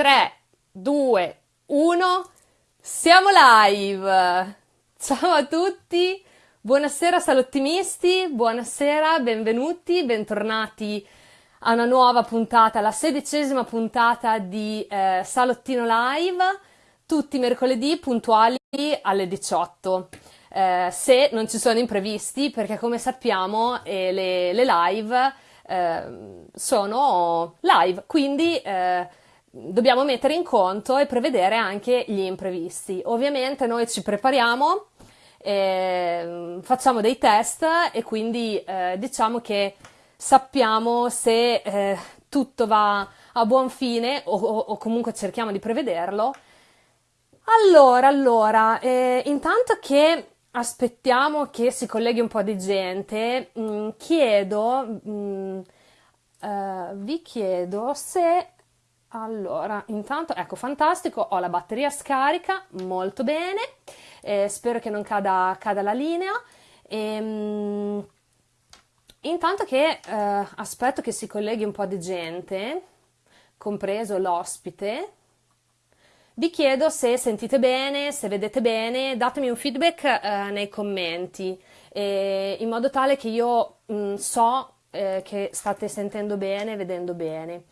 3, 2, 1, siamo live! Ciao a tutti, buonasera salottimisti, buonasera, benvenuti, bentornati a una nuova puntata, la sedicesima puntata di eh, Salottino Live, tutti mercoledì puntuali alle 18. Eh, se non ci sono imprevisti, perché come sappiamo eh, le, le live Ehm, sono live, quindi eh, dobbiamo mettere in conto e prevedere anche gli imprevisti. Ovviamente noi ci prepariamo, eh, facciamo dei test e quindi eh, diciamo che sappiamo se eh, tutto va a buon fine o, o, comunque cerchiamo di prevederlo. Allora, allora, eh, intanto che aspettiamo che si colleghi un po' di gente, mh, mm, chiedo, mh, mm, uh, vi chiedo se allora, intanto, ecco, fantastico, ho la batteria scarica, molto bene, eh, spero che non cada, cada la linea. Ehm, intanto che eh, aspetto che si colleghi un po' di gente, compreso l'ospite, vi chiedo se sentite bene, se vedete bene, datemi un feedback eh, nei commenti, in modo tale che io mh, mm, so eh, che state sentendo bene, vedendo bene.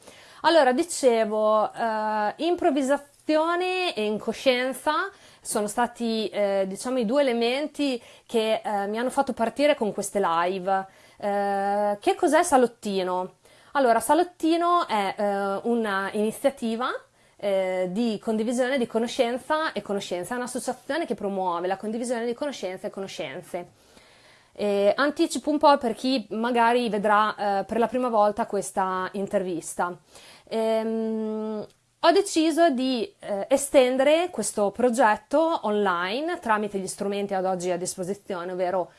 Allora, dicevo, eh, improvvisazione e incoscienza sono stati, eh, diciamo, i due elementi che eh, mi hanno fatto partire con queste live. che cos'è Salottino? Allora, Salottino è una iniziativa eh, di condivisione di conoscenza e conoscenza, è un'associazione che promuove la condivisione di conoscenze e conoscenze. Eh, anticipo un po' per chi magari vedrà eh, per la prima volta questa intervista. Ehm, ho deciso di eh, estendere questo progetto online tramite gli strumenti ad oggi a disposizione, ovvero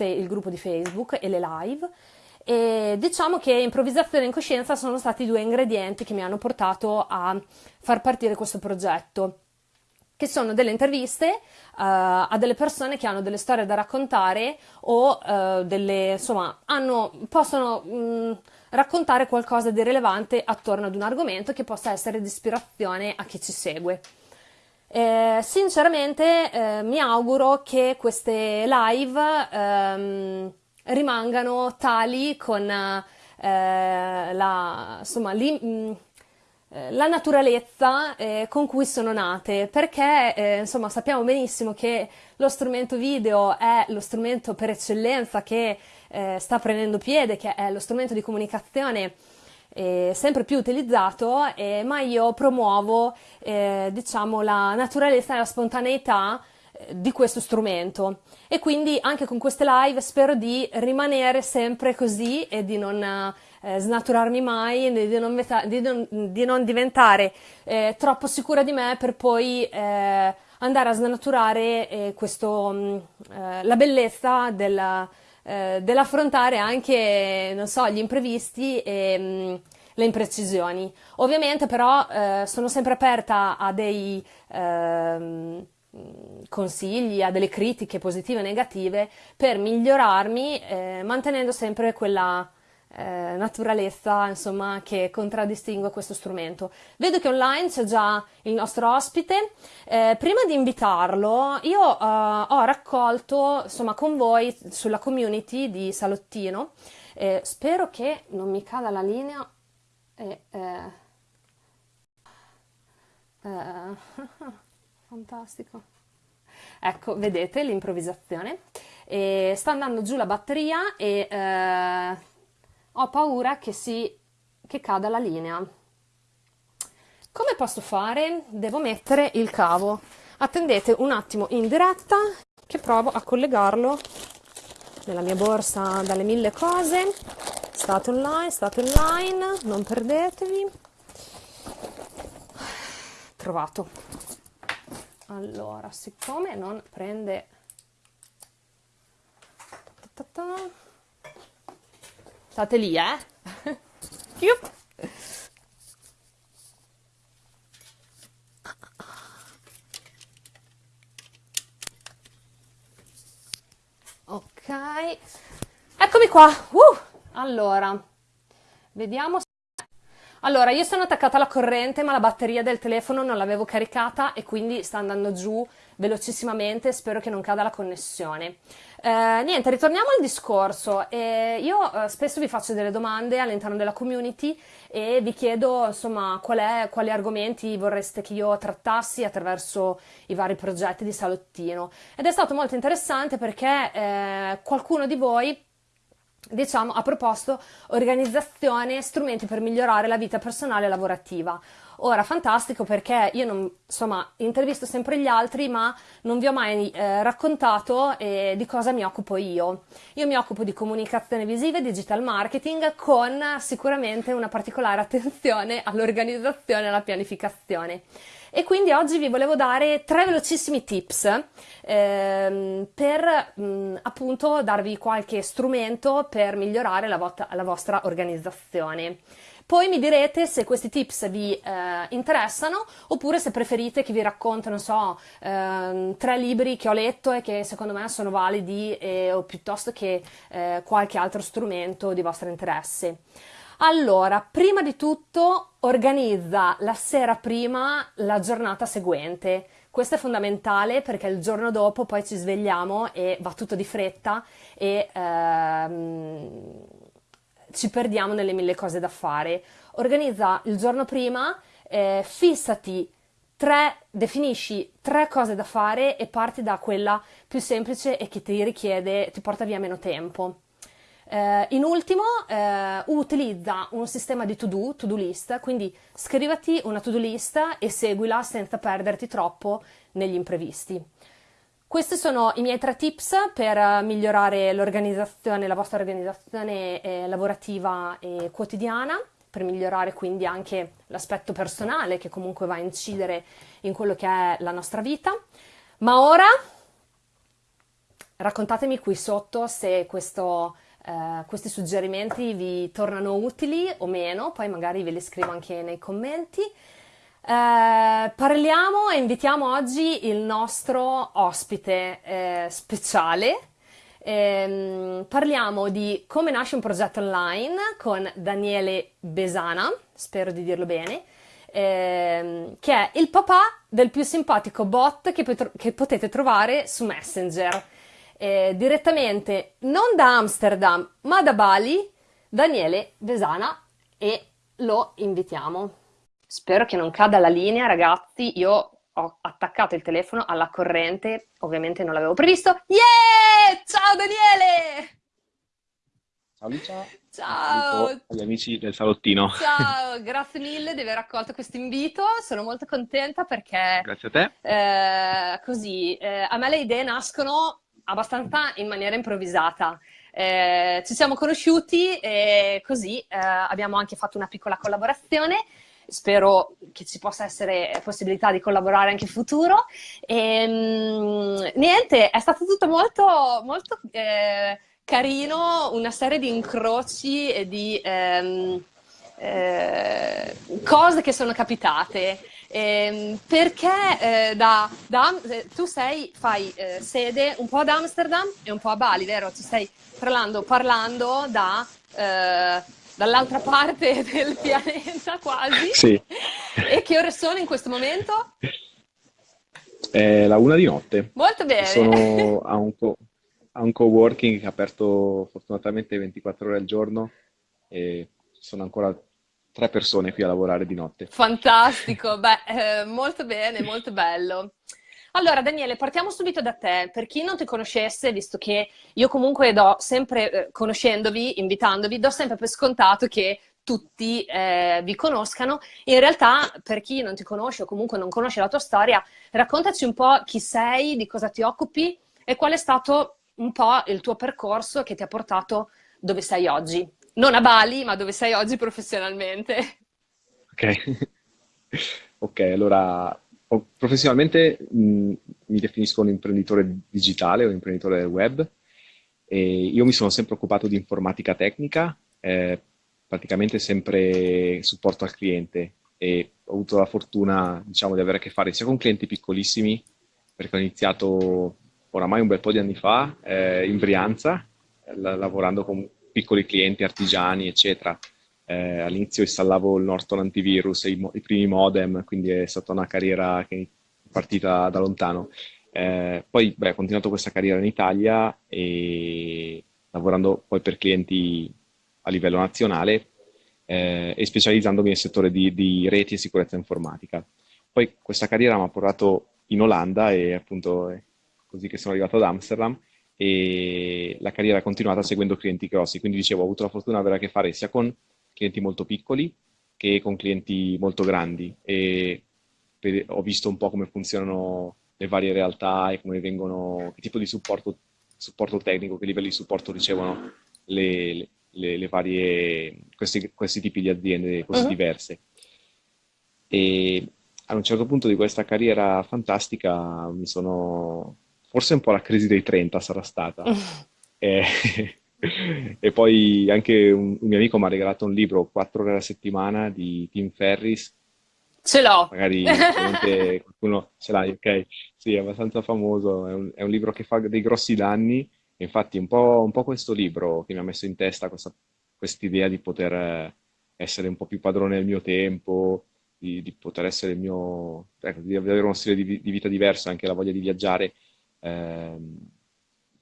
il gruppo di Facebook e le live, e diciamo che improvvisazione e incoscienza sono stati i due ingredienti che mi hanno portato a far partire questo progetto che sono delle interviste uh, a delle persone che hanno delle storie da raccontare o uh, delle, insomma, hanno, possono mh, mm, raccontare qualcosa di rilevante attorno ad un argomento che possa essere di ispirazione a chi ci segue. Eh, sinceramente eh, mi auguro che queste live ehm, rimangano tali con eh, la, insomma, li, mh, mm, la naturalezza eh, con cui sono nate, perché eh, insomma sappiamo benissimo che lo strumento video è lo strumento per eccellenza che eh, sta prendendo piede, che è lo strumento di comunicazione eh, sempre più utilizzato, ma io promuovo diciamo la naturalezza e la spontaneità di questo strumento. E quindi anche con queste live spero di rimanere sempre così e di non eh, snaturarmi mai, di non, di non, di non diventare eh, troppo sicura di me per poi eh, andare a snaturare eh, questo, mh, mm, eh, la bellezza della, dell'affrontare anche, so, gli imprevisti e mh, mm, le imprecisioni. Ovviamente però sono sempre aperta a dei ehm, consigli, a delle critiche positive e negative per migliorarmi, eh, mantenendo sempre quella eh, naturalezza insomma, che contraddistingue questo strumento. Vedo che online c'è già il nostro ospite. Eh, prima di invitarlo, io eh, ho raccolto insomma, con voi sulla community di Salottino. Eh, spero che non mi cada la linea. Eh, fantastico. Ecco, vedete l'improvvisazione. E sta andando giù la batteria e eh, ho paura che, si, che cada la linea. Come posso fare? Devo mettere il cavo. Attendete un attimo in diretta che provo a collegarlo nella mia borsa dalle mille cose. State online, state online, non perdetevi. Trovato. Allora, siccome non prende... Ta ta ta State lì, eh? ok, eccomi qua. Uh, allora, vediamo. Allora, io sono attaccata alla corrente, ma la batteria del telefono non l'avevo caricata e quindi sta andando giù velocissimamente, spero che non cada la connessione. Eh, niente, ritorniamo al discorso. Eh, io eh, spesso vi faccio delle domande all'interno della community e vi chiedo insomma qual è, quali argomenti vorreste che io trattassi attraverso i vari progetti di Salottino. Ed è stato molto interessante perché eh, qualcuno di voi diciamo, ha proposto organizzazione, strumenti per migliorare la vita personale e lavorativa. Ora, fantastico perché io non, insomma, intervisto sempre gli altri, ma non vi ho mai eh, raccontato eh, di cosa mi occupo io. Io mi occupo di comunicazione visiva e digital marketing con sicuramente una particolare attenzione all'organizzazione e alla pianificazione. E quindi oggi vi volevo dare tre velocissimi tips ehm, per mh, appunto darvi qualche strumento per migliorare la, vo- la vostra organizzazione. Poi mi direte se questi tips vi eh, interessano oppure se preferite che vi racconto, non so, ehm, tre libri che ho letto e che secondo me sono validi eh, o piuttosto che eh, qualche altro strumento di vostro interesse. Allora, prima di tutto organizza la sera prima la giornata seguente. Questo è fondamentale perché il giorno dopo poi ci svegliamo e va tutto di fretta e ehm, ci perdiamo nelle mille cose da fare. Organizza il giorno prima, eh, fissati tre, definisci tre cose da fare e parti da quella più semplice e che ti richiede, ti porta via meno tempo. Eh, in ultimo, eh, utilizza un sistema di to-do, to-do list, quindi scrivati una to-do list e seguila senza perderti troppo negli imprevisti. Questi sono i miei tre tips per migliorare l'organizzazione, la vostra organizzazione eh, lavorativa e quotidiana, per migliorare quindi anche l'aspetto personale che comunque va a incidere in quello che è la nostra vita. Ma ora raccontatemi qui sotto se questo, eh, questi suggerimenti vi tornano utili o meno, poi magari ve li scrivo anche nei commenti. Eh, parliamo e invitiamo oggi il nostro ospite eh, speciale. Eh, parliamo di come nasce un progetto online con Daniele Besana, spero di dirlo bene, ehm, che è il papà del più simpatico bot che, che potete trovare su Messenger. Eh, direttamente non da Amsterdam ma da Bali, Daniele Besana e lo invitiamo. Spero che non cada la linea, ragazzi. Io ho attaccato il telefono alla corrente, ovviamente non l'avevo previsto. Yeah! Ciao Daniele! Ciao Licia. Ciao! Agli amici del salottino. Ciao, grazie mille di aver accolto questo invito. Sono molto contenta perché... Grazie a te. Eh, così, eh, a me le idee nascono abbastanza in maniera improvvisata. Eh, ci siamo conosciuti e così eh, abbiamo anche fatto una piccola collaborazione spero che ci possa essere possibilità di collaborare anche in futuro. E, ehm, niente, è stato tutto molto, molto eh, carino, una serie di incroci e di ehm, eh, cose che sono capitate. Eh, perché eh, da, da, eh, tu sei, fai eh, sede un po' ad Amsterdam e un po' a Bali, vero? Ci stai parlando, parlando da eh, dall'altra parte del pianeta quasi. Sì. E che ore sono in questo momento? È la una di notte. Molto bene. Sono a un, co- a un coworking che è aperto fortunatamente 24 ore al giorno e sono ancora tre persone qui a lavorare di notte. Fantastico, beh, eh, molto bene, molto bello. Allora, Daniele, partiamo subito da te. Per chi non ti conoscesse, visto che io comunque do sempre, eh, conoscendovi, invitandovi, do sempre per scontato che tutti eh, vi conoscano. In realtà, per chi non ti conosce o comunque non conosce la tua storia, raccontaci un po' chi sei, di cosa ti occupi e qual è stato un po' il tuo percorso che ti ha portato dove sei oggi. Non a Bali, ma dove sei oggi professionalmente. Ok, ok, allora professionalmente mh, mi definisco un imprenditore digitale o imprenditore del web io mi sono sempre occupato di informatica tecnica, eh, praticamente sempre supporto al cliente e ho avuto la fortuna diciamo, di avere a che fare sia con clienti piccolissimi, perché ho iniziato oramai un bel po' di anni fa eh, in Brianza, la, lavorando con piccoli clienti, artigiani, eccetera. eh, all'inizio installavo il Norton antivirus, i, i, primi modem, quindi è stata una carriera che è partita da lontano. Eh, poi beh, ho continuato questa carriera in Italia e lavorando poi per clienti a livello nazionale eh, e specializzandomi nel settore di, di, reti e sicurezza informatica. Poi questa carriera mi ha portato in Olanda e appunto è così che sono arrivato ad Amsterdam e la carriera è continuata seguendo clienti grossi, quindi dicevo ho avuto la fortuna di avere a che fare sia con clienti molto piccoli che con clienti molto grandi e per, ho visto un po' come funzionano le varie realtà e come vengono, che tipo di supporto, supporto tecnico, che livelli di supporto ricevono le, le, le, le varie, questi, questi, tipi di aziende così uh-huh. diverse. E a un certo punto di questa carriera fantastica mi sono, forse un po' la crisi dei 30 sarà stata. E, e, poi anche un, un mio amico mi ha regalato un libro, 4 ore alla settimana, di Tim Ferris. Ce l'ho! Magari qualcuno ce l'ha, ok? Sì, è abbastanza famoso, è un, è un libro che fa dei grossi danni Infatti un po', un po' questo libro che mi ha messo in testa questa idea di poter eh, essere un po' più padrone del mio tempo, di, di poter essere il mio, ecco, di avere uno stile di, di, vita diverso, anche la voglia di viaggiare. Ehm,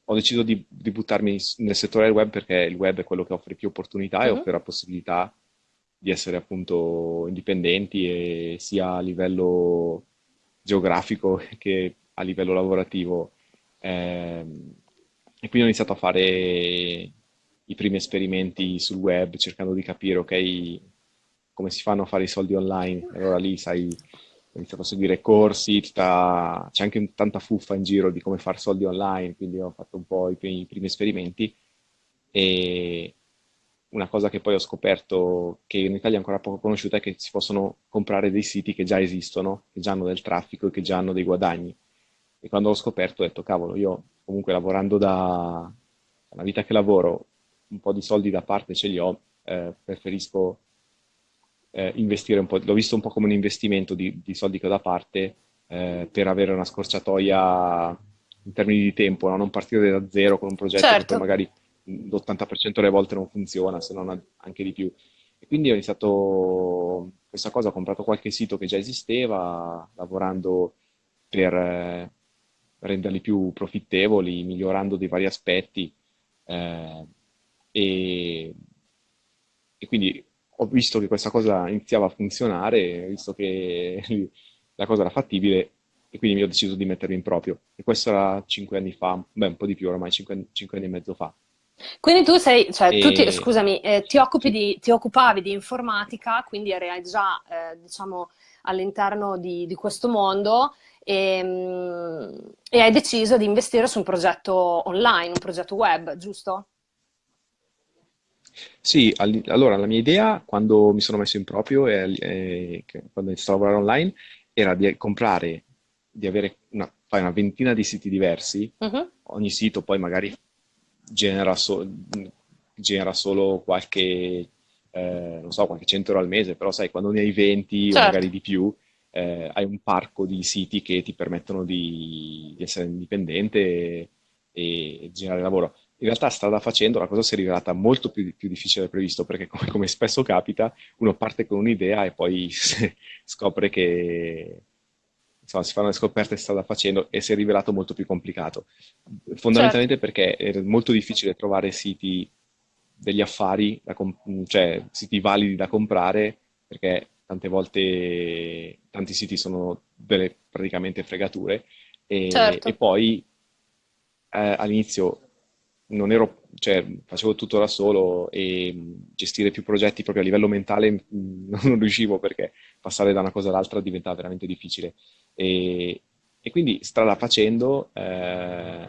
ho deciso di, di, buttarmi nel settore del web perché il web è quello che offre più opportunità mm-hmm. e offre la possibilità di essere appunto indipendenti e sia a livello geografico che a livello lavorativo. Eh, e quindi ho iniziato a fare i primi esperimenti sul web, cercando di capire, ok, come si fanno a fare i soldi online. E allora lì, sai, ho iniziato a seguire corsi, tutta... c'è anche tanta fuffa in giro di come fare soldi online, quindi ho fatto un po' i primi, i primi esperimenti. E una cosa che poi ho scoperto che in Italia è ancora poco conosciuta è che si possono comprare dei siti che già esistono, che già hanno del traffico e che già hanno dei guadagni. E quando l'ho scoperto ho detto, cavolo, io comunque lavorando da una vita che lavoro, un po' di soldi da parte ce li ho, eh, preferisco eh, investire un po', l'ho visto un po' come un investimento di, di soldi che ho da parte eh, per avere una scorciatoia in termini di tempo, no? non partire da zero con un progetto certo. che poi magari l'80% delle volte non funziona, se non anche di più. E quindi ho iniziato questa cosa, ho comprato qualche sito che già esisteva, lavorando per eh, renderli più profittevoli, migliorando dei vari aspetti. Eh, e, e, quindi ho visto che questa cosa iniziava a funzionare, visto che la cosa era fattibile e quindi mi ho deciso di mettermi in proprio. E questo era cinque anni fa, beh un po' di più ormai, cinque, cinque anni e mezzo fa. Quindi tu sei, cioè, e... tu ti, scusami, eh, ti, occupi di, ti occupavi di informatica, quindi eri già, eh, diciamo, all'interno di, di, questo mondo e, ehm, e hai deciso di investire su un progetto online, un progetto web, giusto? Sì, allora la mia idea quando mi sono messo in proprio e, e quando ho iniziato a lavorare online era di comprare, di avere una, una ventina di siti diversi, uh-huh. ogni sito poi magari genera, so, genera solo qualche, eh, non so, qualche 100 euro al mese, però sai, quando ne hai 20 certo. o magari di più, eh, hai un parco di siti che ti permettono di, di essere indipendente e, e, generare lavoro. In realtà strada facendo la cosa si è rivelata molto più, più difficile del previsto perché come, come, spesso capita uno parte con un'idea e poi scopre che insomma, si fanno le scoperte strada facendo e si è rivelato molto più complicato. Fondamentalmente certo. perché è molto difficile trovare siti degli affari, cioè siti validi da comprare perché tante volte tanti siti sono delle praticamente fregature e, certo. e poi eh, all'inizio non ero, cioè, facevo tutto da solo e gestire più progetti proprio a livello mentale non riuscivo perché passare da una cosa all'altra diventava veramente difficile. E, e quindi strada facendo eh,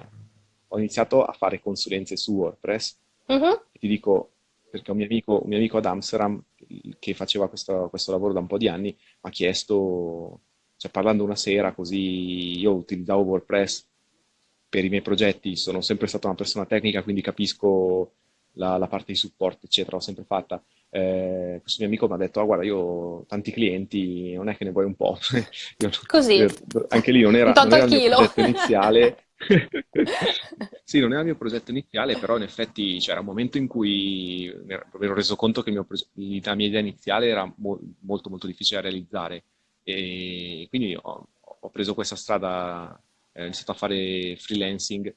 ho iniziato a fare consulenze su WordPress. Uh-huh. ti dico, perché un mio amico, un mio amico ad Amsterdam che faceva questo, questo lavoro da un po' di anni mi ha chiesto, cioè parlando una sera così, io utilizzavo WordPress per i miei progetti, sono sempre stata una persona tecnica, quindi capisco la, la parte di supporto, eccetera, l'ho sempre fatta. Eh, questo mio amico mi ha detto, ah, guarda, io ho tanti clienti, non è che ne vuoi un po'. Così. anche lì non era, non era il mio progetto iniziale, Sì, non era il mio progetto iniziale, però in effetti c'era un momento in cui mi ero reso conto che il mio proge- la mia idea iniziale era mo- molto molto difficile da realizzare e quindi ho, ho preso questa strada, eh, ho iniziato a fare freelancing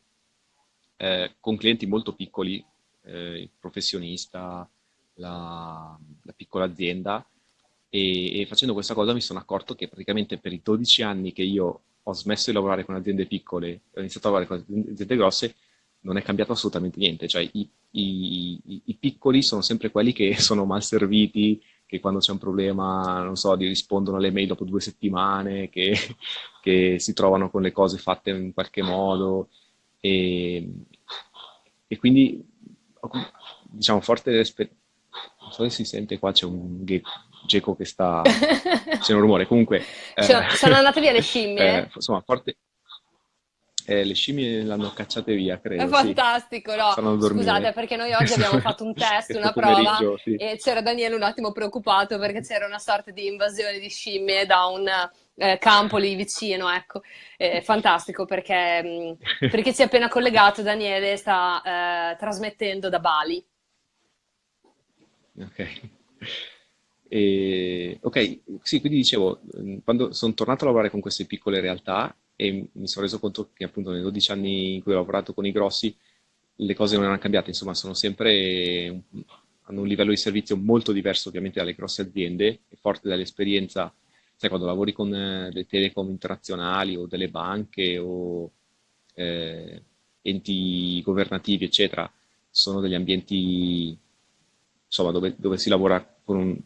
eh, con clienti molto piccoli, eh, il professionista, la, la piccola azienda e, e facendo questa cosa mi sono accorto che praticamente per i 12 anni che io ho smesso di lavorare con aziende piccole e ho iniziato a lavorare con aziende grosse, non è cambiato assolutamente niente. Cioè, i, i, i piccoli sono sempre quelli che sono mal serviti, che quando c'è un problema, non so, gli rispondono alle mail dopo due settimane, che, che si trovano con le cose fatte in qualche modo. E, e quindi, diciamo, forte dell'esperienza. Non so se si sente qua, c'è un geco che sta... c'è un rumore. Comunque... Cioè, eh, sono andate via le scimmie? Eh, insomma, forte... Eh, le scimmie l'hanno cacciate via, credo. È fantastico, sì. no? Scusate, perché noi oggi abbiamo fatto un test, una prova, sì. e c'era Daniele un attimo preoccupato perché c'era una sorta di invasione di scimmie da un eh, campo lì vicino, ecco. Eh, fantastico perché, mm, perché si è appena collegato, Daniele sta eh, trasmettendo da Bali. Ok. E, ok, sì, quindi dicevo, quando sono tornato a lavorare con queste piccole realtà e mi sono reso conto che appunto nei 12 anni in cui ho lavorato con i grossi le cose non erano cambiate, insomma sono sempre, hanno un livello di servizio molto diverso ovviamente dalle grosse aziende e forte dall'esperienza, sai quando lavori con eh, le telecom internazionali o delle banche o eh, enti governativi eccetera, sono degli ambienti insomma dove, dove si lavora con un,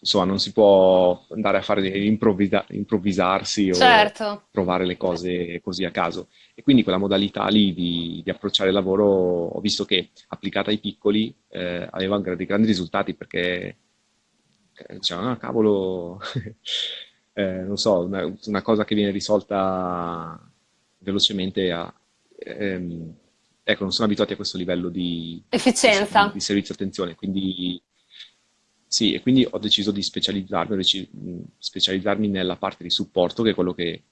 insomma, non si può andare a fare improvvisa, improvvisarsi o certo. trovare le cose così a caso. E quindi quella modalità lì di, di approcciare il lavoro ho visto che applicata ai piccoli eh, aveva dei grandi risultati perché eh, dicevano, ah, cavolo, eh, non so, una, una, cosa che viene risolta velocemente a, ehm, ecco, non sono abituati a questo livello di efficienza, di, di servizio attenzione, quindi sì, e quindi ho deciso di specializzarmi, ho deciso, specializzarmi nella parte di supporto, che è quello che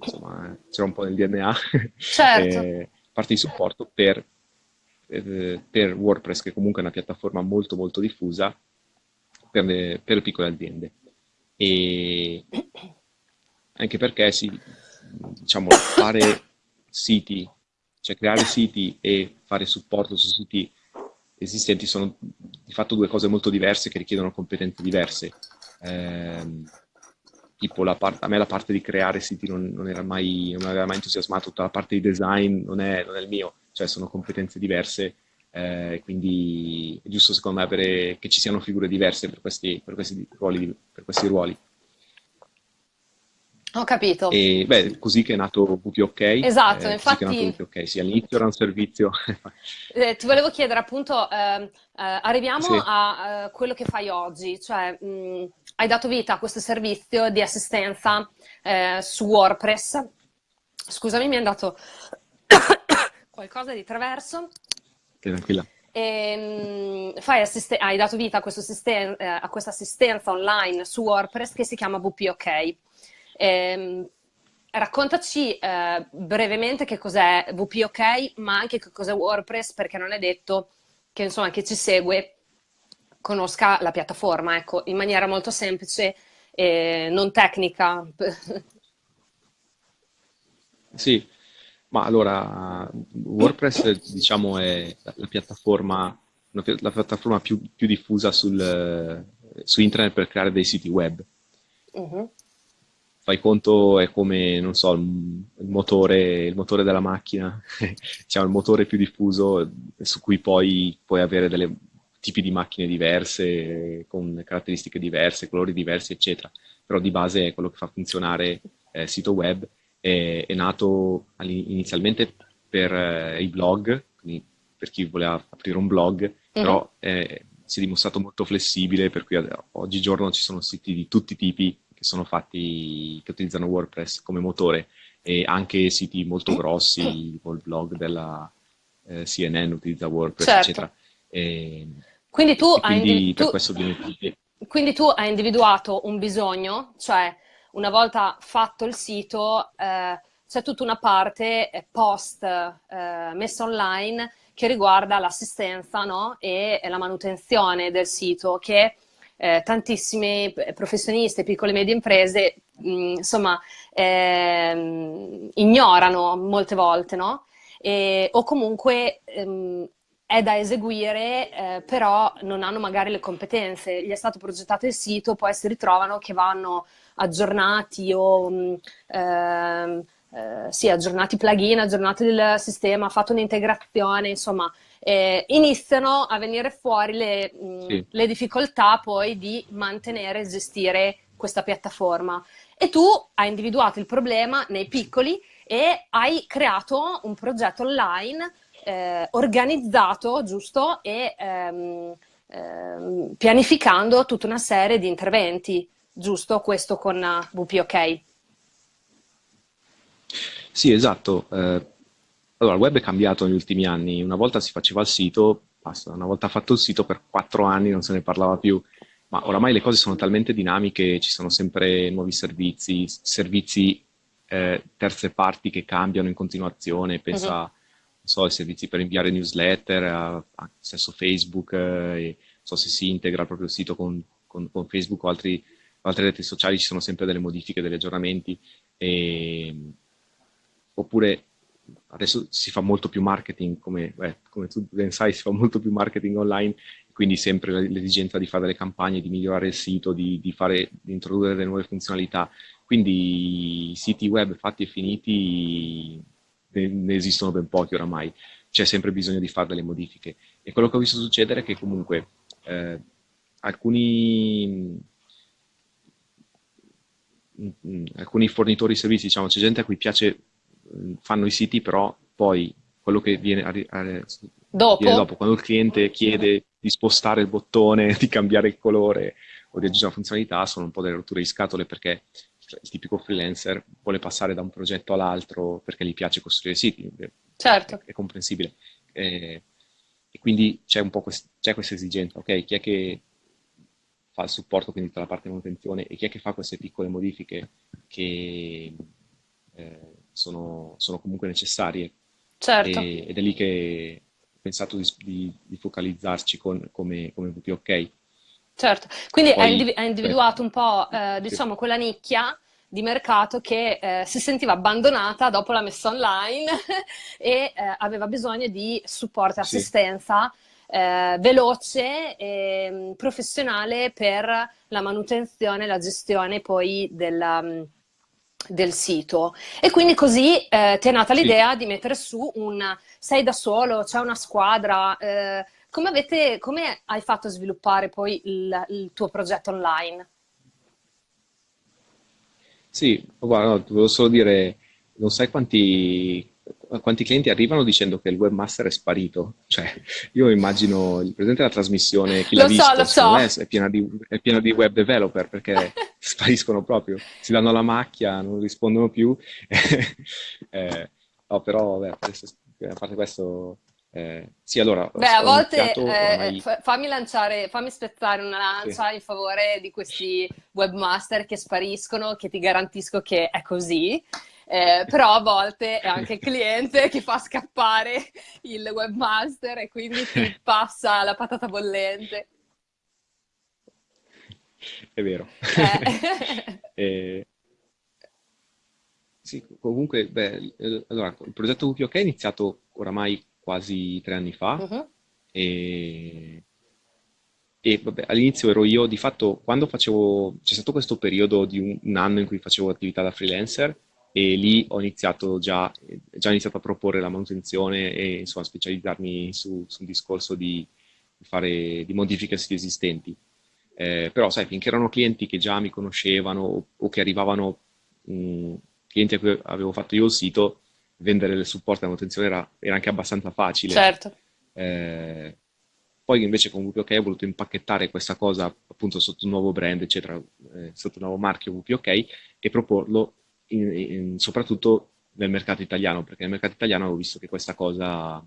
insomma c'era un po' nel DNA, certo. eh, parte di supporto per, eh, per, WordPress, che comunque è una piattaforma molto molto diffusa per le, per le piccole aziende. E anche perché si, diciamo, fare siti, cioè creare siti e fare supporto su siti esistenti sono di fatto due cose molto diverse che richiedono competenze diverse. Eh, tipo a me la parte di creare siti non, non, era mai, non aveva mai entusiasmato, tutta la parte di design non è, non è il mio, cioè sono competenze diverse, eh, quindi è giusto secondo me avere, che ci siano figure diverse per questi, per questi ruoli. Per questi ruoli. Ho capito. E beh, così che è nato WPOK. Esatto, eh, infatti... WPOK. Sì, all'inizio era un servizio... eh, ti volevo chiedere appunto, ehm, eh, arriviamo sì. a uh, quello che fai oggi, cioè mh, hai dato vita a questo servizio di assistenza eh, su WordPress. Scusami, mi è andato qualcosa di traverso. Tranquilla. E, mh, hai dato vita a, assisten- eh, a questa assistenza online su WordPress che si chiama WPOK. Eh, raccontaci eh, brevemente che cos'è WPOK, ma anche che cos'è WordPress, perché non è detto che insomma chi ci segue conosca la piattaforma, ecco, in maniera molto semplice e non tecnica. Sì, ma allora WordPress diciamo è la piattaforma, la piattaforma più, più diffusa sul, su internet per creare dei siti web. Uh-huh fai conto è come, non so, il motore, il motore della macchina, diciamo il motore più diffuso su cui poi puoi avere delle tipi di macchine diverse, con caratteristiche diverse, colori diversi, eccetera. Però di base è quello che fa funzionare eh, il sito web. È, è nato inizialmente per eh, i blog, quindi per chi voleva aprire un blog, mm-hmm. però eh, si è dimostrato molto flessibile, per cui oggigiorno ci sono siti di tutti i tipi che sono fatti, che utilizzano WordPress come motore e anche siti molto grossi, tipo il blog della eh, CNN utilizza WordPress, certo. eccetera. E, quindi tu, hai quindi, tu, quindi tu hai individuato un bisogno, cioè una volta fatto il sito, eh, c'è tutta una parte eh, post eh, messa online che riguarda l'assistenza no? e, e, la manutenzione del sito che eh, tantissimi professionisti, piccole e medie imprese, mh, insomma, ehm, ignorano molte volte, no? E, o comunque ehm, è da eseguire, eh, però non hanno magari le competenze. Gli è stato progettato il sito, poi si ritrovano che vanno aggiornati o mh, ehm, eh, sì, aggiornati plugin, aggiornati il sistema, fatto un'integrazione, insomma, eh, iniziano a venire fuori le, mh, sì. le difficoltà poi di mantenere e gestire questa piattaforma. E tu hai individuato il problema nei piccoli e hai creato un progetto online eh, organizzato, giusto, e ehm, ehm, pianificando tutta una serie di interventi, giusto, questo con WPOK. Sì, esatto. Eh, allora, il web è cambiato negli ultimi anni. Una volta si faceva il sito, basta, una volta fatto il sito per quattro anni non se ne parlava più, ma oramai le cose sono talmente dinamiche, ci sono sempre nuovi servizi, servizi eh, terze parti che cambiano in continuazione, pensa uh-huh. so, ai servizi per inviare newsletter, a, a stesso Facebook, eh, so se si integra il proprio sito con, con, con Facebook o altri, altre reti sociali, ci sono sempre delle modifiche, degli aggiornamenti, e, oppure adesso si fa molto più marketing, come, beh, come, tu ben sai, si fa molto più marketing online, quindi sempre l'esigenza di fare delle campagne, di migliorare il sito, di, di, fare, di introdurre delle nuove funzionalità. Quindi siti web fatti e finiti ne, esistono ben pochi oramai, c'è sempre bisogno di fare delle modifiche. E quello che ho visto succedere è che comunque eh, alcuni alcuni fornitori di servizi, diciamo, c'è gente a cui piace fanno i siti, però poi quello che viene, a, a, dopo. viene dopo, quando il cliente chiede di spostare il bottone, di cambiare il colore o di aggiungere una funzionalità, sono un po' delle rotture di scatole perché il tipico freelancer vuole passare da un progetto all'altro perché gli piace costruire siti. Certo. È, comprensibile. E, e, quindi c'è un po' quest, c'è questa esigenza, ok? Chi è che fa il supporto, quindi tutta la parte di manutenzione, e chi è che fa queste piccole modifiche che eh, sono, sono, comunque necessarie. Certo. E, ed è lì che ho pensato di, di, di focalizzarci con, come, come WPOK. Certo, quindi Poi, hai, individu individuato un po', eh, diciamo, quella nicchia di mercato che eh, si sentiva abbandonata dopo la messa online e eh, aveva bisogno di supporto e assistenza sì. eh, veloce e mm, professionale per la manutenzione e la gestione poi della, mm, del sito e quindi così eh, ti è nata l'idea sì. di mettere su un sei da solo, c'è una squadra eh, come, avete, come hai fatto a sviluppare poi il, il tuo progetto online? Sì, guarda, no, volevo solo dire, non sai quanti, quanti clienti arrivano dicendo che il webmaster è sparito. Cioè, io immagino il presidente della trasmissione, chi l'ha lo visto, so, lo so. è, piena di, è pieno di web developer perché spariscono proprio, si danno la macchia, non rispondono più. eh, no, però, beh, a parte questo, eh, sì, allora. Beh, a volte eh, ormai... fammi lanciare, fammi spezzare una lancia sì. in favore di questi webmaster che spariscono, che ti garantisco che è così. Eh, però a volte è anche il cliente che fa scappare il webmaster e quindi ti passa la patata bollente. È vero. Eh. eh, sì, comunque, beh, allora, il progetto WPOK è iniziato oramai quasi tre anni fa uh-huh. e, e vabbè, all'inizio ero io, di fatto, quando facevo, c'è stato questo periodo di un, un, anno in cui facevo attività da freelancer e lì ho iniziato già, già iniziato a proporre la manutenzione e insomma specializzarmi su, su un discorso di, fare, di modifiche a siti esistenti. Eh, però sai, finché erano clienti che già mi conoscevano o, o che arrivavano mh, clienti a cui avevo fatto io il sito, vendere il supporto e manutenzione era, era, anche abbastanza facile. Certo. Eh, poi invece con WPOK ho voluto impacchettare questa cosa appunto sotto un nuovo brand, eccetera, eh, sotto un nuovo marchio WPOK e proporlo in, in, soprattutto nel mercato italiano, perché nel mercato italiano ho visto che questa cosa,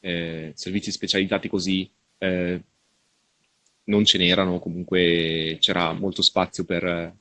eh, servizi specializzati così, eh, non ce n'erano, comunque c'era molto spazio per,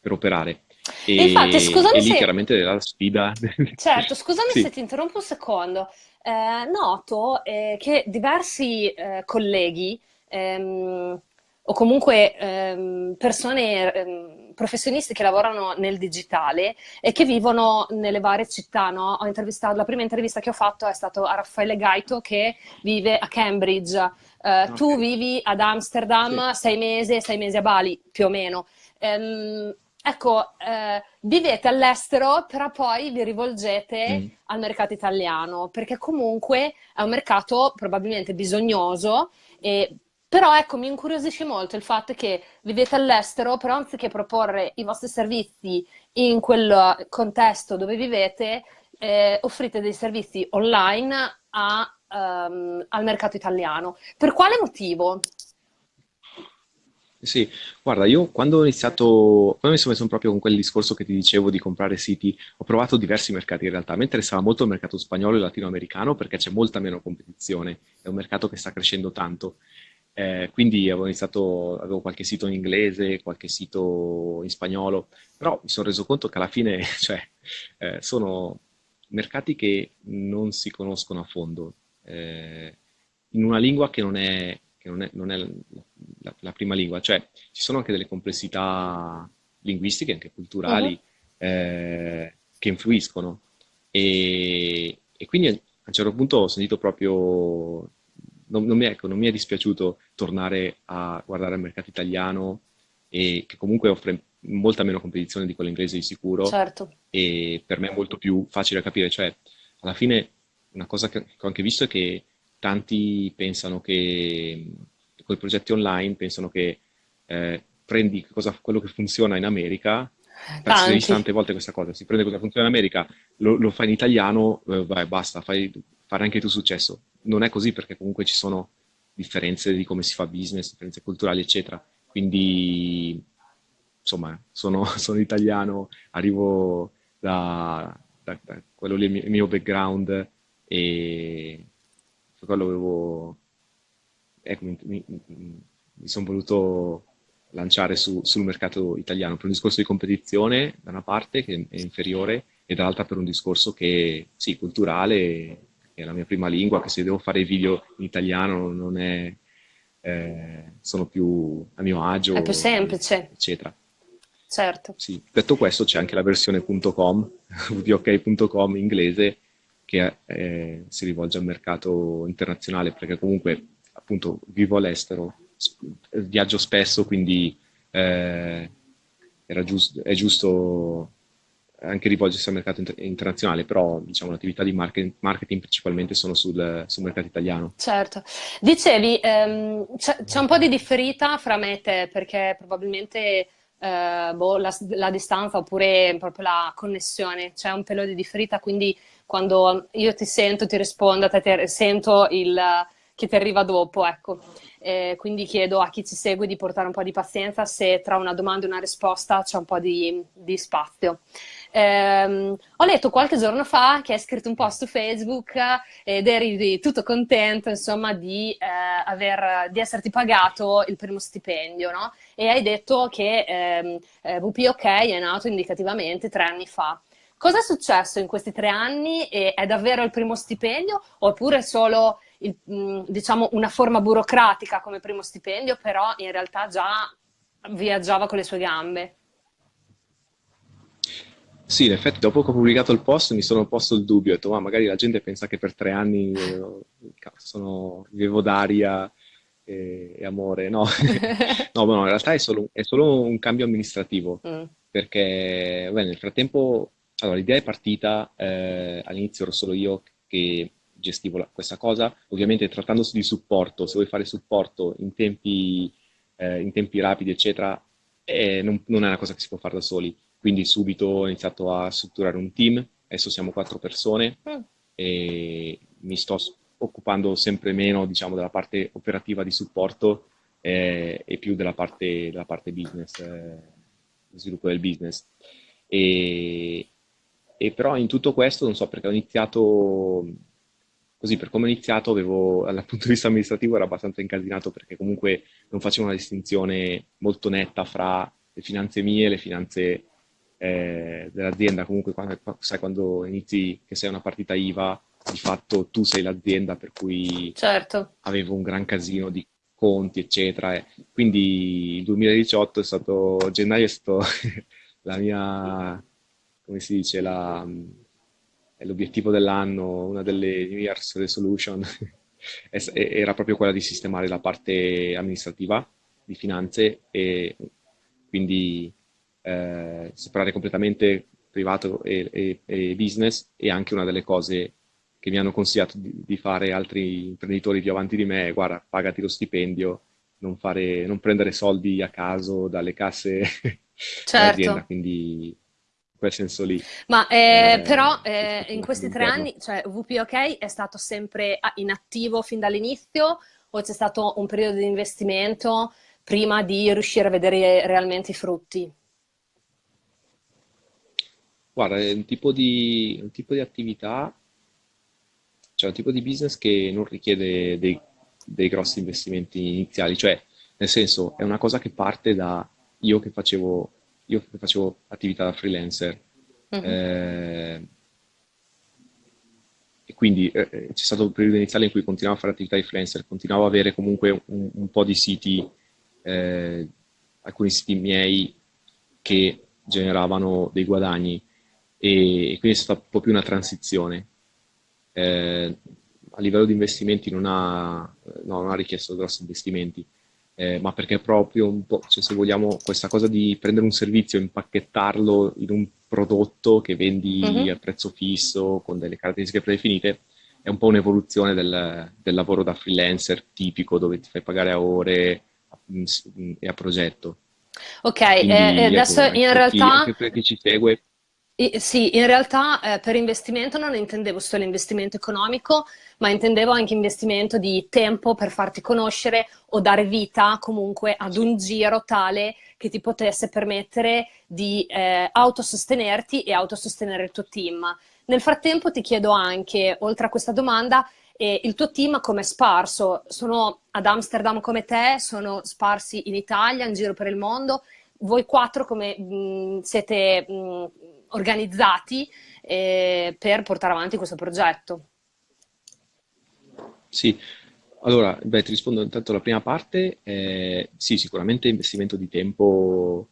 per operare. E infatti, E, e scusami lì se chiaramente la sfida... Certo, scusami se Sì, ti interrompo un secondo. Eh, noto eh, che diversi eh, colleghi ehm, o comunque ehm, persone, ehm, professionisti che lavorano nel digitale e che vivono nelle varie città, no? Ho intervistato, la prima intervista che ho fatto è stato a Raffaele Gaito che vive a Cambridge. Eh, ok, tu vivi ad sì. Amsterdam sei mesi, sei mesi a Bali, più o meno. Ehm, ecco, eh, vivete all'estero, però poi vi rivolgete Mm. al mercato italiano, perché comunque è un mercato probabilmente bisognoso, e- però ecco, mi incuriosisce molto il fatto che vivete all'estero, però anziché proporre i vostri servizi in quel contesto dove vivete, eh, offrite dei servizi online a, ehm, al mercato italiano. Per quale motivo? Sì, guarda, io quando ho iniziato, quando mi sono messo proprio con quel discorso che ti dicevo di comprare siti, ho provato diversi mercati in realtà. Me interessava molto il mercato spagnolo e latinoamericano perché c'è molta meno competizione, è un mercato che sta crescendo tanto. Eh, quindi avevo iniziato, avevo qualche sito in inglese, qualche sito in spagnolo, però mi sono reso conto che alla fine, cioè, eh, sono mercati che non si conoscono a fondo, eh, in una lingua che non è, che non è- non è la, la prima lingua, cioè ci sono anche delle complessità linguistiche, anche culturali, eh, che influiscono. E, e quindi a un certo punto ho sentito proprio, non, non mi, ecco, non mi è dispiaciuto tornare a guardare il mercato italiano e che comunque offre molta meno competizione di quella inglese di sicuro Certo. e per me è molto più facile da capire. Cioè, alla fine una cosa che, ho anche visto è che tanti pensano che con i progetti online pensano che eh, prendi cosa- quello che funziona in America, vista Tanti. tante volte questa cosa, si prende cosa funziona in America, lo, lo fai in italiano, eh, vai, basta, fai fare anche tu successo. Non è così perché comunque ci sono differenze di come si fa business, differenze culturali, eccetera. Quindi, insomma, sono, sono italiano, arrivo da, da- da quello lì, il mio background e quello avevo, ecco, mi, mi- mi sono voluto lanciare su- sul mercato italiano per un discorso di competizione da una parte che è inferiore e dall'altra per un discorso che, sì, culturale, è la mia prima lingua, che se devo fare video in italiano non è, eh, sono più a mio È più agio, semplice, eccetera. certo. Sì. Detto questo, c'è anche la versione .com, vok.com inglese, che eh, si rivolge al mercato internazionale, perché comunque, appunto, vivo all'estero, viaggio spesso, quindi eh, era gius- è giusto anche rivolgersi al mercato inter- internazionale, però diciamo l'attività di marketing, marketing principalmente sono sul, sul mercato italiano. Certo. Dicevi, ehm, c'è un po' di differita fra me e te, perché probabilmente eh, boh, la, la distanza oppure proprio la connessione, c'è un pelo di differita, quindi quando io ti sento, ti rispondo, te, te- sento il che ti arriva dopo, ecco. Eh, quindi chiedo a chi ci segue di portare un po' di pazienza se tra una domanda e una risposta c'è un po' di, di spazio. Ehm, ho letto qualche giorno fa che hai scritto un post su Facebook ed eri tutto contento, insomma, di, eh, aver, di esserti pagato il primo stipendio, no? E hai detto che ehm, eh, VPOK è nato indicativamente tre anni fa. Cosa è successo in questi tre anni? E è davvero il primo stipendio oppure solo il- mh, diciamo una forma burocratica come primo stipendio, però in realtà già viaggiava con le sue gambe? Sì, in effetti dopo che ho pubblicato il post mi sono posto il dubbio, ho detto, ma magari la gente pensa che per tre anni eh, sono, vivevo d'aria e, e amore. No, no, no, in realtà è solo, è solo un cambio amministrativo, Mm, perché beh, nel frattempo, allora, l'idea è partita, eh, all'inizio ero solo io che gestivo la- questa cosa, ovviamente trattandosi di supporto, se vuoi fare supporto in tempi, eh, in tempi rapidi, eccetera, eh, non, non è una cosa che si può fare da soli. Quindi subito ho iniziato a strutturare un team, adesso siamo quattro persone mm, e mi sto occupando sempre meno, diciamo, della parte operativa di supporto eh, e più della parte, della parte business, eh, sviluppo del business. E, e però in tutto questo, non so perché ho iniziato così, per come ho iniziato, avevo, dal punto di vista amministrativo era abbastanza incasinato perché comunque non facevo una distinzione molto netta fra le finanze mie e le finanze eh, dell'azienda. Comunque, quando, sai, quando inizi che sei una partita IVA, di fatto tu sei l'azienda per cui Certo. avevo un gran casino di conti, eccetera. quindi il 2018 è stato, gennaio è stato la mia, come si dice, la, è l'obiettivo dell'anno, una delle New Year's Resolution, es- era proprio quella di sistemare la parte amministrativa di finanze e quindi eh, separare completamente privato e, e- e business e anche una delle cose che mi hanno consigliato di, di fare altri imprenditori più avanti di me, è, guarda, pagati lo stipendio, non fare, non prendere soldi a caso dalle casse dell'azienda, Certo. quindi in quel senso lì. Ma eh, eh, però è eh, in questi tre anni, cioè WPOK è stato sempre ah, in attivo fin dall'inizio? O c'è stato un periodo di investimento prima di riuscire a vedere realmente i frutti? Guarda, è un tipo di, un tipo di attività, cioè un tipo di business che non richiede dei, dei grossi investimenti iniziali, cioè nel senso è una cosa che parte da io che facevo, io che facevo attività da freelancer Mhm. eh, e quindi eh, eh, c'è stato un periodo iniziale in cui continuavo a fare attività di freelancer, continuavo ad avere comunque un, un po' di siti, eh, alcuni siti miei che generavano dei guadagni e, e quindi è stata un po' più una transizione. Eh, a livello di investimenti non ha, no, non ha richiesto grossi investimenti, eh, ma perché proprio un po', cioè se vogliamo, questa cosa di prendere un servizio, impacchettarlo in un prodotto che vendi a Mhm. prezzo fisso, con delle caratteristiche predefinite, è un po' un'evoluzione del, del lavoro da freelancer tipico, dove ti fai pagare a ore a- e a progetto. Ok, eh, e adesso ecco, anche in realtà per chi ci segue, I- Sì, in realtà eh, per investimento non intendevo solo investimento economico, ma intendevo anche investimento di tempo per farti conoscere o dare vita comunque ad un giro tale che ti potesse permettere di eh, autosostenerti e autosostenere il tuo team. Nel frattempo ti chiedo anche, oltre a questa domanda, eh, il tuo team come è sparso? Sono ad Amsterdam come te? Sono sparsi in Italia, in giro per il mondo? voi quattro come mh, siete mh, organizzati eh, per portare avanti questo progetto? sì. Allora, beh, ti rispondo intanto alla prima parte. Eh, sì, sicuramente investimento di tempo,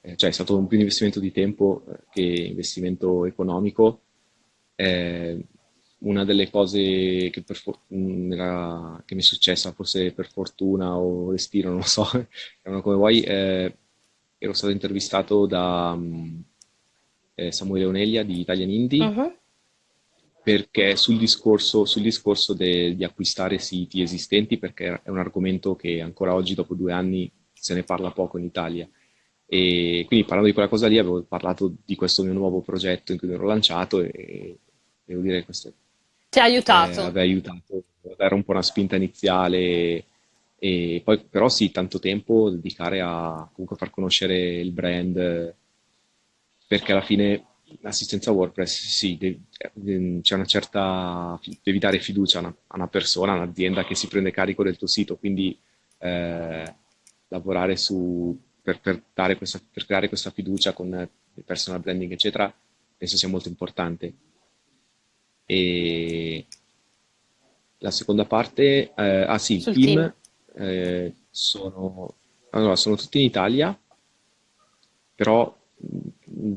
eh, cioè è stato un più investimento di tempo eh, che investimento economico. Eh, una delle cose che, mh, era- che mi è successa, forse per fortuna o destino, non lo so, come vuoi, eh, ero stato intervistato da mh, eh, Samuele Onelia di Italian Indie Mhm. perché sul discorso, sul discorso de- di acquistare siti esistenti, perché è un argomento che ancora oggi, dopo due anni, se ne parla poco in Italia. E quindi parlando di quella cosa lì, avevo parlato di questo mio nuovo progetto in cui mi ero lanciato e devo dire che questo Ti ha eh, aiutato? aveva aiutato a dare un po' una spinta iniziale e poi però sì, tanto tempo dedicare a comunque far conoscere il brand perché alla fine l'assistenza WordPress sì, c'è una certa, devi dare fiducia a una, a una persona, a un'azienda che si prende carico del tuo sito, quindi eh, lavorare su, per, per dare questa, per creare questa fiducia con il personal branding, eccetera, penso sia molto importante. E la seconda parte, eh, ah sì, il team? team eh, sono, allora, sono tutti in Italia, però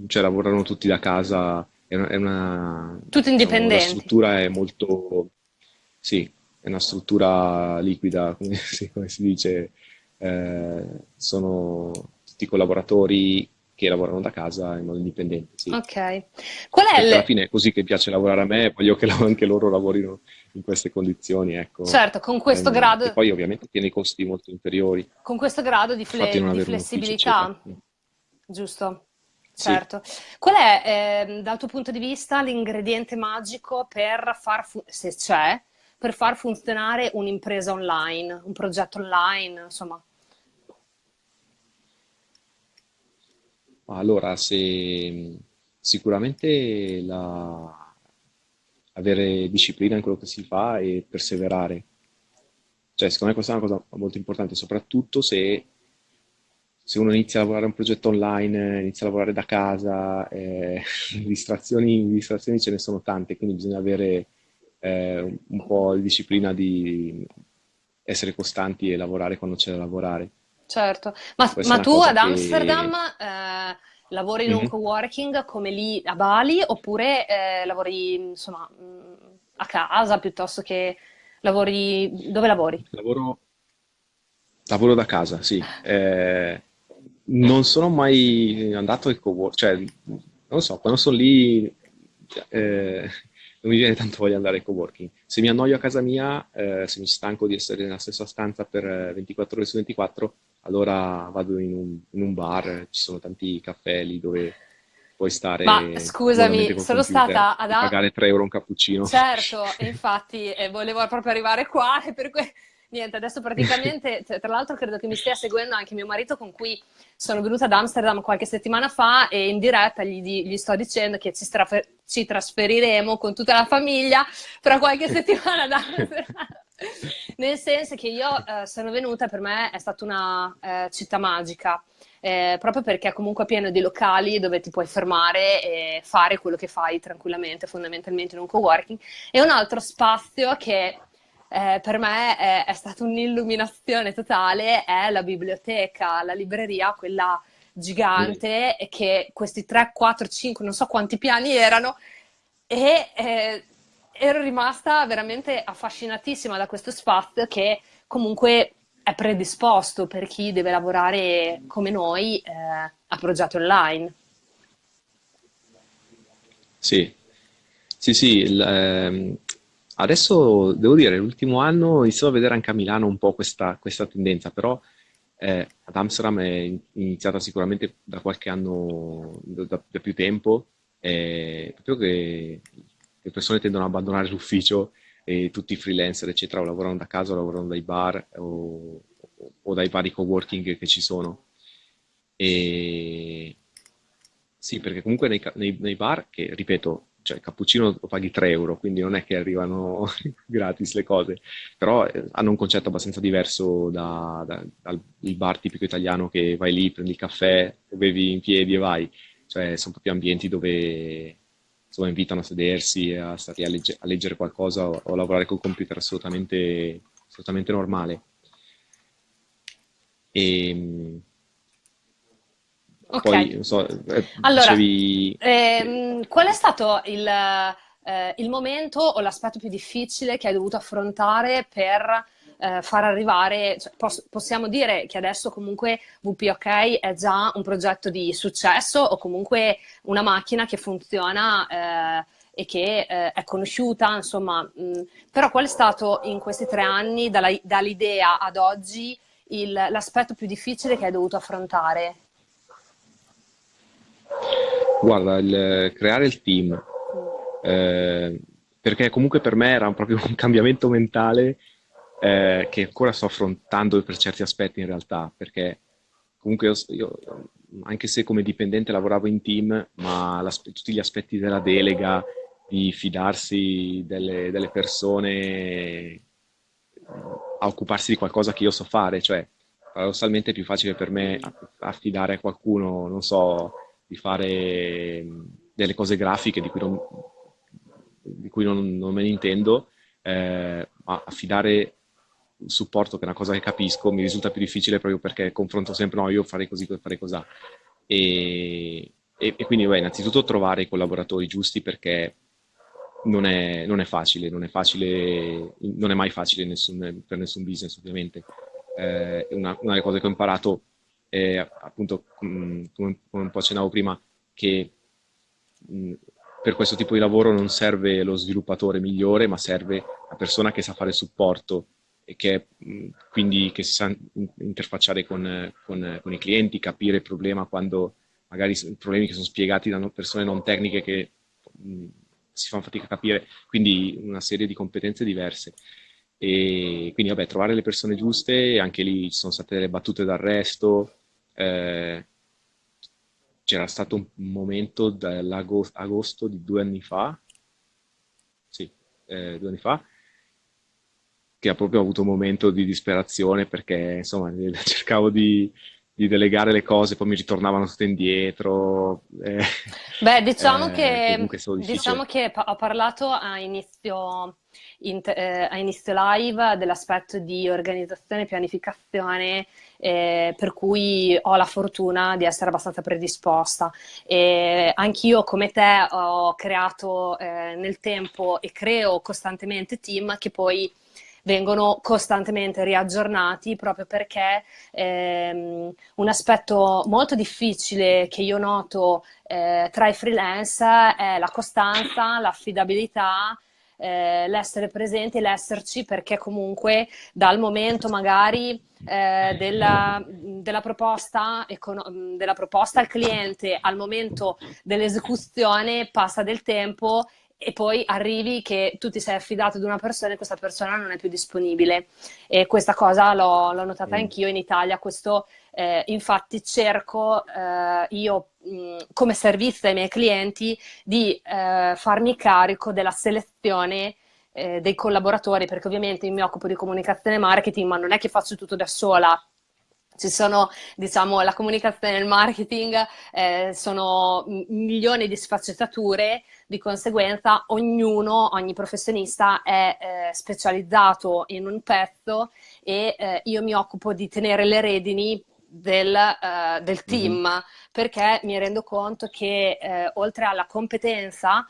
cioè, lavorano tutti da casa, è una, è una- diciamo, la indipendenti? struttura è molto, sì, è una struttura liquida, come si, come si dice, Eh, sono tutti collaboratori che lavorano da casa in modo indipendente, sì. Ok. Qual è Perché alla il... fine è così che piace lavorare a me, e voglio che anche loro lavorino in queste condizioni, ecco. Certo, con questo Ehm, e grado, poi ovviamente tiene i costi molto inferiori, con questo grado di, il fle- di un ufficio, flessibilità, giusto? Certo. Qual è, ehm, dal tuo punto di vista, l'ingrediente magico per far, se c'è, per far funzionare un'impresa online, un progetto online, insomma? Ma Allora, se sicuramente la- avere disciplina in quello che si fa e perseverare. Cioè, secondo me questa è una cosa molto importante, soprattutto se se uno inizia a lavorare un progetto online, inizia a lavorare da casa, eh, distrazioni, distrazioni ce ne sono tante, quindi bisogna avere eh, un po' di disciplina di essere costanti e lavorare quando c'è da lavorare. Certo, ma, ma tu ad Amsterdam che... eh, lavori in un Mhm. coworking come lì a Bali oppure eh, lavori insomma mh, a casa piuttosto che lavori... Dove lavori? Lavoro, lavoro da casa, sì. Eh, non sono mai andato ai coworking, cioè, non lo so, quando sono lì eh, non mi viene tanto voglia di andare ai coworking. Se mi annoio a casa mia, eh, se mi stanco di essere nella stessa stanza per eh, 24 ore su 24, allora vado in un, in un bar, ci sono tanti caffè lì dove puoi Ma stare comodamente scusami, sono stata ad, pagare 3 euro un cappuccino. Certo, infatti eh, volevo proprio arrivare qua e per cui niente, adesso praticamente, tra l'altro credo che mi stia seguendo anche mio marito con cui sono venuta ad Amsterdam qualche settimana fa e in diretta gli, gli sto dicendo che ci, ci trasferiremo con tutta la famiglia fra qualche settimana ad Amsterdam. Nel senso che io eh, sono venuta, per me è stata una eh, città magica, eh, proprio perché è comunque pieno di locali dove ti puoi fermare e fare quello che fai tranquillamente, fondamentalmente in un coworking. E un altro spazio che eh, per me è, è stata un'illuminazione totale è la biblioteca, la libreria, quella Mm. gigante, e che questi 3, 4, 5, non so quanti piani erano, e eh, ero rimasta veramente affascinatissima da questo spazio che comunque è predisposto per chi deve lavorare come noi eh, a progetti online. Sì, sì, sì. il, ehm, adesso devo dire, l'ultimo anno inizio a vedere anche a Milano un po' questa, questa tendenza, però eh, ad Amsterdam è in- iniziata sicuramente da qualche anno, da, da- più tempo, e proprio che le persone tendono ad abbandonare l'ufficio e tutti i freelancer, eccetera, o lavorano da casa o lavorano dai bar o, o dai vari coworking che ci sono. E sì, perché comunque nei, nei- nei bar, che ripeto, cioè il cappuccino lo paghi 3 euro, quindi non è che arrivano gratis le cose, però eh, hanno un concetto abbastanza diverso da- da- dal bar tipico italiano che vai lì, prendi il caffè, bevi in piedi e vai. Cioè, sono proprio ambienti dove insomma, invitano a sedersi, a stare a, legge- a leggere qualcosa o, a lavorare col computer assolutamente, assolutamente normale. E mh, Ok, poi, so, eh, allora, dicevi... ehm, qual è stato il, eh, il momento o l'aspetto più difficile che hai dovuto affrontare per eh, far arrivare, cioè, pos- possiamo dire che adesso comunque WPOK è già un progetto di successo o comunque una macchina che funziona eh, e che eh, è conosciuta, insomma, mh, però qual è stato in questi tre anni, dall'idea ad oggi, l'aspetto più difficile che hai dovuto affrontare? Guarda, il creare il team, eh, perché comunque per me era proprio un cambiamento mentale eh, che ancora sto affrontando per certi aspetti in realtà, perché comunque io, io, anche se come dipendente lavoravo in team, ma tutti gli aspetti della delega, di fidarsi delle, delle persone a occuparsi di qualcosa che io so fare, cioè paradossalmente è più facile per me affidare a qualcuno, non so, di fare delle cose grafiche di cui non, di cui non, non me ne intendo, eh, ma affidare il supporto, che è una cosa che capisco, mi risulta più difficile proprio perché confronto sempre, no, io farei così, farei così. E, e, e quindi, beh, innanzitutto trovare i collaboratori giusti perché non è, non è facile, non è facile, non è mai facile nessun- per nessun business, ovviamente. Eh, una, una delle cose che ho imparato è appunto, mh, come, come un po' accennavo prima, che mh, per questo tipo di lavoro non serve lo sviluppatore migliore, ma serve la persona che sa fare supporto e che mh, quindi che si sa in- interfacciare con, eh, con- con i clienti, capire il problema quando magari problemi che sono spiegati da persone non tecniche che si fanno fatica a capire, quindi una serie di competenze diverse. E quindi, vabbè, trovare le persone giuste, anche lì ci sono state delle battute d'arresto, eh, c'era stato un momento dall'agosto di due anni fa, sì, eh, due anni fa, che ha proprio avuto un momento di disperazione perché, insomma, cercavo di, di delegare le cose, poi mi ritornavano tutte indietro. eh, Beh, diciamo eh, che, diciamo che ho parlato a inizio, in- eh, a inizio live dell'aspetto di organizzazione e pianificazione, eh, per cui ho la fortuna di essere abbastanza predisposta. E anch'io, come te, ho creato eh, nel tempo e creo costantemente team che poi vengono costantemente riaggiornati proprio perché ehm, un aspetto molto difficile che io noto eh, tra i freelance è la costanza, l'affidabilità, eh, l'essere presenti, l'esserci, perché comunque dal momento magari eh, della, della proposta, della proposta al cliente al momento dell'esecuzione passa del tempo e poi arrivi che tu ti sei affidato ad una persona e questa persona non è più disponibile. E questa cosa l'ho, l'ho notata Mm. anch'io in Italia. Questo, eh, infatti, cerco eh, io mh, come servizio ai miei clienti di eh, farmi carico della selezione eh, dei collaboratori, perché ovviamente mi occupo di comunicazione e marketing, ma non è che faccio tutto da sola. Ci sono, diciamo, la comunicazione e il marketing, eh, sono milioni di sfaccettature, di conseguenza ognuno, ogni professionista è eh, specializzato in un pezzo e eh, io mi occupo di tenere le redini del, eh, del Mhm. team perché mi rendo conto che eh, oltre alla competenza,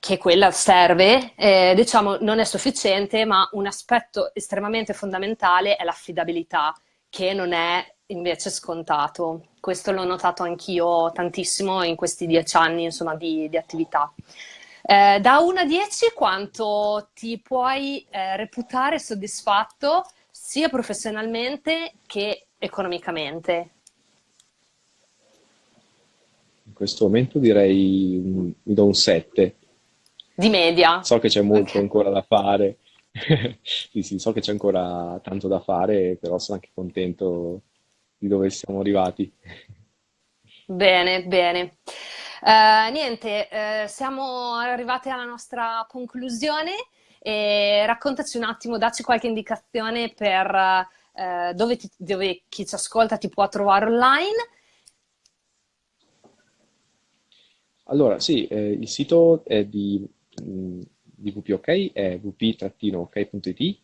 che quella serve, eh, diciamo non è sufficiente, ma un aspetto estremamente fondamentale è l'affidabilità, che non è invece scontato. Questo l'ho notato anch'io tantissimo in questi dieci anni, insomma, di, di attività. Eh, da 1 a 10, quanto ti puoi eh, reputare soddisfatto sia professionalmente che economicamente? In questo momento direi un- mi do un 7. Di media? So che c'è molto Ok. ancora da fare. Sì, sì, so che c'è ancora tanto da fare, però sono anche contento di dove siamo arrivati. Bene, bene. Eh, niente, eh, siamo arrivati alla nostra conclusione e raccontaci un attimo, dacci qualche indicazione per eh, dove, ti- dove chi ci ascolta ti può trovare online. Allora, sì, eh, il sito è di, mh, di VPOK, è vp-ok.it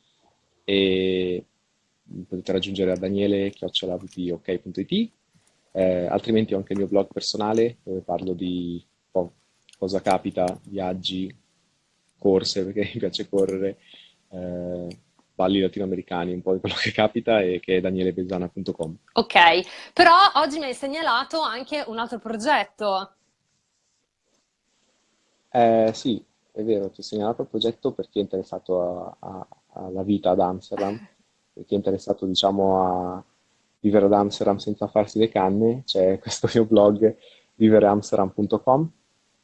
e potete raggiungere a daniele-vpok.it. Eh, altrimenti ho anche il mio blog personale dove parlo di po' cosa capita, viaggi, corse, perché mi piace correre, eh, balli latinoamericani, un po' di quello che capita e che è danielebesana.com. Ok, però oggi mi hai segnalato anche un altro progetto. Eh, sì, è vero, ti ho segnalato il progetto per chi è interessato alla vita ad Amsterdam, per chi è interessato, diciamo, a vivere ad Amsterdam senza farsi le canne, c'è questo mio blog vivereamsterdam.com,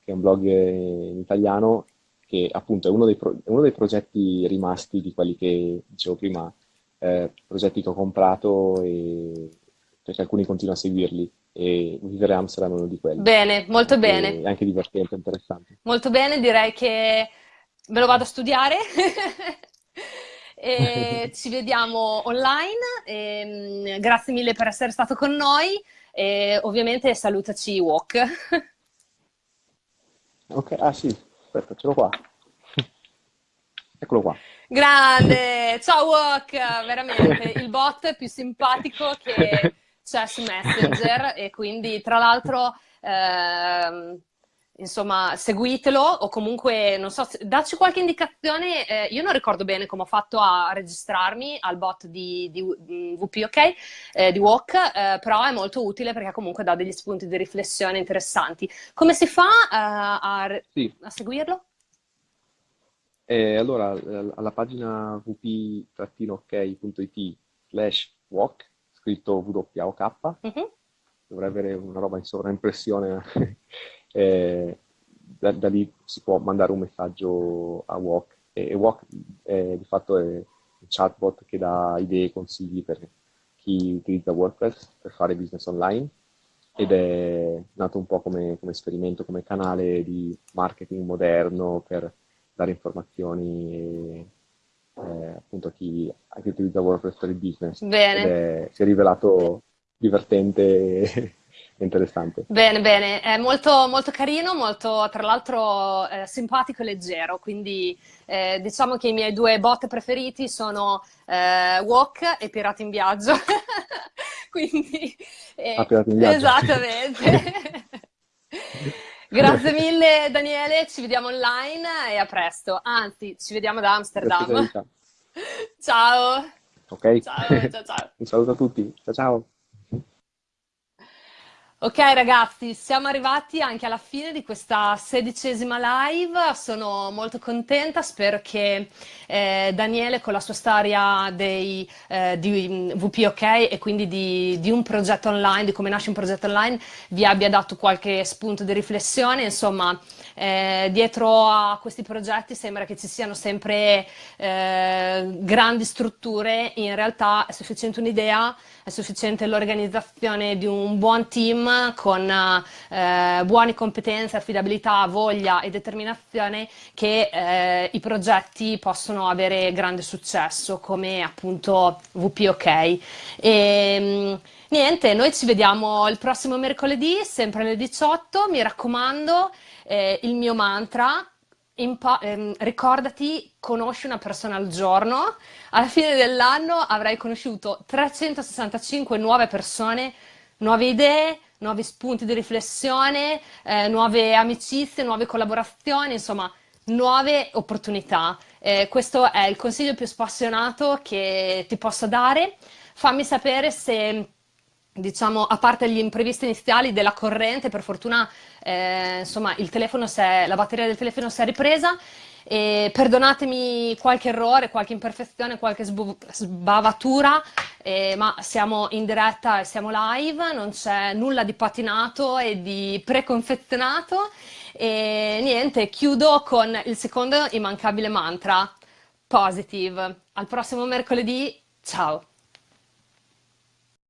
che è un blog in italiano che appunto è uno dei, pro- uno dei progetti rimasti di quelli che dicevo prima, eh, progetti che ho comprato e perché alcuni continuo a seguirli e Vivere Amsterdam è uno di quelli. Bene, molto Anche, bene. anche divertente, interessante. Molto bene, direi che me lo vado a studiare e ci vediamo online. Ehm, grazie mille per essere stato con noi e ovviamente salutaci Walk. Ok, ah sì, aspetta, ce l'ho qua. Eccolo qua. Grande! Ciao Walk, veramente il bot più simpatico che c'è su Messenger e quindi tra l'altro ehm, insomma seguitelo o comunque non so, se- dacci qualche indicazione, eh, io non ricordo bene come ho fatto a registrarmi al bot di, di, di VP, ok? Eh, di Walk, eh, però è molto utile perché comunque dà degli spunti di riflessione interessanti. Come si fa eh, a, Sì, a seguirlo? e allora eh, alla pagina vp-ok.it slash walk, scritto W-O-K, Mhm. dovrei avere una roba in sovraimpressione, eh, da, da lì si può mandare un messaggio a Walk e, e Walk eh, di fatto è un chatbot che dà idee e consigli per chi utilizza WordPress per fare business online ed è nato un po' come, come esperimento, come canale di marketing moderno per dare informazioni e, eh, appunto a chi, a chi utilizza WordPress per il business Bene. è- si è rivelato divertente e interessante. Bene, bene, è molto, molto carino, molto tra l'altro eh, simpatico e leggero, quindi eh, diciamo che i miei due bot preferiti sono eh, Walk e Pirati in Viaggio. quindi, Ah, eh, Pirati in viaggio. esattamente. Grazie mille Daniele, ci vediamo online e a presto. Anzi, ci vediamo da Amsterdam. Ciao, Ok? ciao, ciao, ciao. Un saluto a tutti. Ciao ciao. Ok ragazzi, siamo arrivati anche alla fine di questa sedicesima live, sono molto contenta, spero che eh, Daniele con la sua storia dei, eh, di mm, VPOK e quindi di, di un progetto online, di come nasce un progetto online, vi abbia dato qualche spunto di riflessione, insomma, eh, dietro a questi progetti sembra che ci siano sempre eh, grandi strutture, in realtà è sufficiente un'idea, è sufficiente l'organizzazione di un buon team con eh, buone competenze, affidabilità, voglia e determinazione che eh, i progetti possono avere grande successo, come appunto VPOK. E, mh, niente, noi ci vediamo il prossimo mercoledì, sempre alle 18. Mi raccomando, eh, il mio mantra. Ehm, ricordati, conosci una persona al giorno. Alla fine dell'anno avrai conosciuto 365 nuove persone, nuove idee, nuovi spunti di riflessione, eh, nuove amicizie, nuove collaborazioni, insomma, nuove opportunità. Eh, questo è il consiglio più spassionato che ti posso dare. Fammi sapere se, diciamo, a parte gli imprevisti iniziali della corrente, per fortuna, eh, insomma, è- la batteria del telefono si è ripresa. E perdonatemi qualche errore, qualche imperfezione, qualche sbavatura, eh, ma siamo in diretta e siamo live, non c'è nulla di patinato e di preconfezionato. E niente, chiudo con il secondo immancabile mantra, positive. Al prossimo mercoledì, ciao!